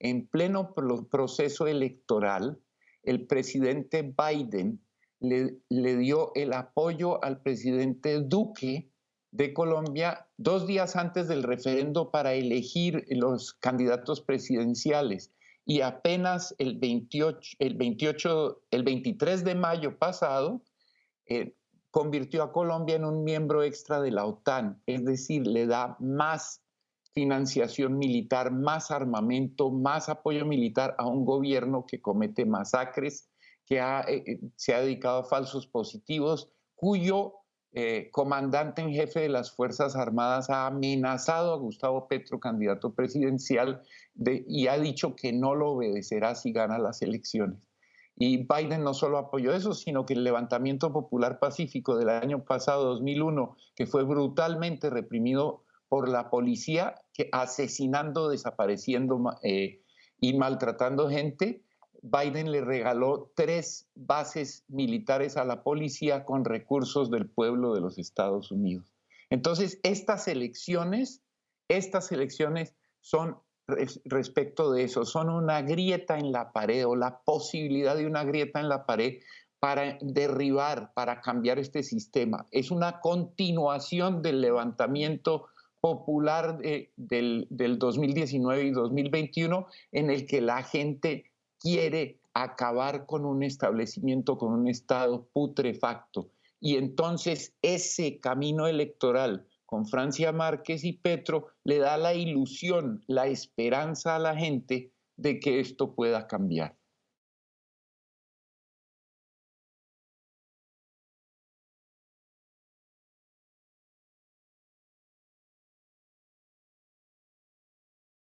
en pleno proceso electoral, el presidente Biden le, dio el apoyo al presidente Duque de Colombia dos días antes del referendo para elegir los candidatos presidenciales. Y apenas el 28, el 28, el 23 de mayo pasado, eh, convirtió a Colombia en un miembro extra de la OTAN, es decir, le da más financiación militar, más armamento, más apoyo militar a un gobierno que comete masacres, que eh, eh, se ha dedicado a falsos positivos, cuyo eh, comandante en jefe de las Fuerzas Armadas ha amenazado a Gustavo Petro, candidato presidencial, y ha dicho que no lo obedecerá si gana las elecciones. Y Biden no solo apoyó eso, sino que el levantamiento popular pacífico del año pasado, 2001, que fue brutalmente reprimido por la policía, que asesinando, desapareciendo eh, y maltratando gente, Biden le regaló tres bases militares a la policía con recursos del pueblo de los Estados Unidos. Entonces, estas elecciones, estas elecciones son respecto de eso, son una grieta en la pared o la posibilidad de una grieta en la pared para derribar, para cambiar este sistema. Es una continuación del levantamiento popular del, del 2019 y 2021 en el que la gente quiere acabar con un establecimiento, con un Estado putrefacto. Y entonces ese camino electoral con Francia Márquez y Petro le da la ilusión, la esperanza a la gente de que esto pueda cambiar.